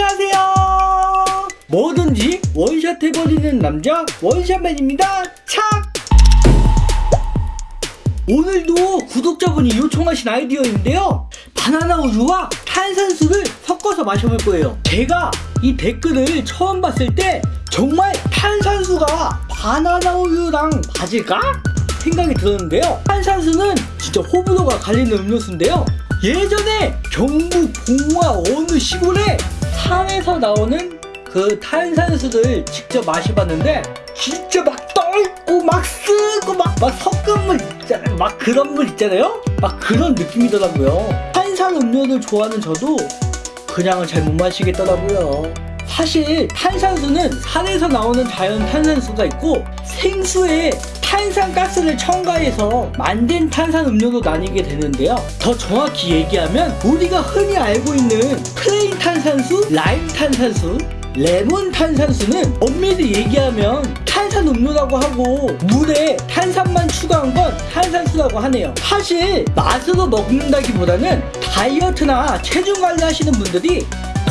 안녕하세요. 뭐든지 원샷 해버리는 남자 원샷맨입니다. 착! 오늘도 구독자분이 요청하신 아이디어인데요. 바나나 우유와 탄산수를 섞어서 마셔볼 거예요. 제가 이 댓글을 처음 봤을 때 정말 탄산수가 바나나 우유랑 맞을까? 생각이 들었는데요. 탄산수는 진짜 호불호가 갈리는 음료수인데요. 예전에 경북 봉화 어느 시골에 산에서 나오는 그 탄산수를 직접 마셔봤는데 진짜 막 떫고 막 쓰고 막, 막 썩은 물 있잖아요. 막 그런 물 있잖아요. 막 그런 느낌이더라고요. 탄산 음료를 좋아하는 저도 그냥은 잘 못 마시겠더라고요. 사실 탄산수는 산에서 나오는 자연 탄산수가 있고 생수에 탄산가스를 첨가해서 만든 탄산 음료로 나뉘게 되는데요. 더 정확히 얘기하면 우리가 흔히 알고 있는 plain 탄산수, 라임 탄산수 레몬 탄산수는 엄밀히 얘기하면 탄산 음료라고 하고 물에 탄산만 추가한 건 탄산수라고 하네요. 사실 맛으로 먹는다기보다는 다이어트나 체중 관리 하시는 분들이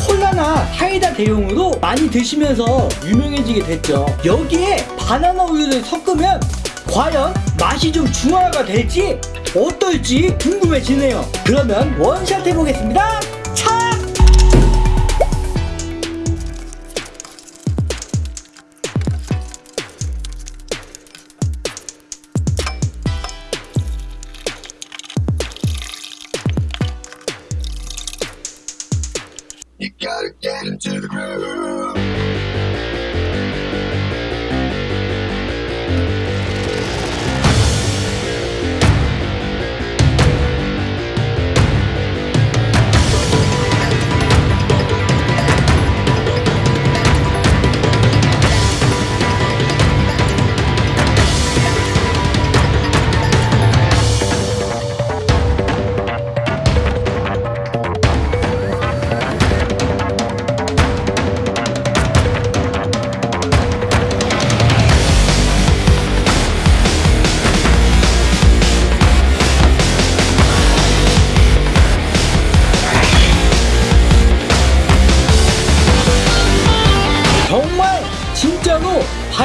콜라나 사이다 대용으로 많이 드시면서 유명해지게 됐죠. 여기에 바나나 우유를 섞으면 과연 맛이 좀 중화가 될지 어떨지 궁금해지네요 그러면 원샷 해보겠습니다 차! You get into the groove.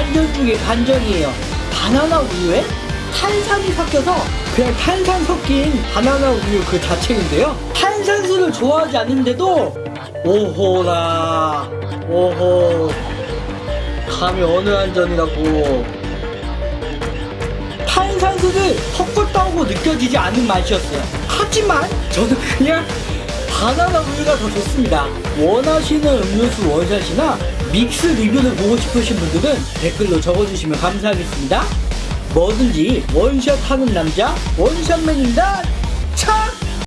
반전 중에 반전이에요. 바나나 우유에 탄산이 섞여서 그냥 탄산 섞인 바나나 우유 그 자체인데요. 탄산수를 좋아하지 않는데도 오호라 오호 감히 어느 한전이라고 탄산수를 섞었다고 느껴지지 않는 맛이었어요. 하지만 저는 그냥 바나나 우유가 더 좋습니다. 원하시는 음료수 원샷이나 믹스 리뷰를 보고 싶으신 분들은 댓글로 적어주시면 감사하겠습니다. 뭐든지 원샷 하는 남자 원샷맨입니다. 차!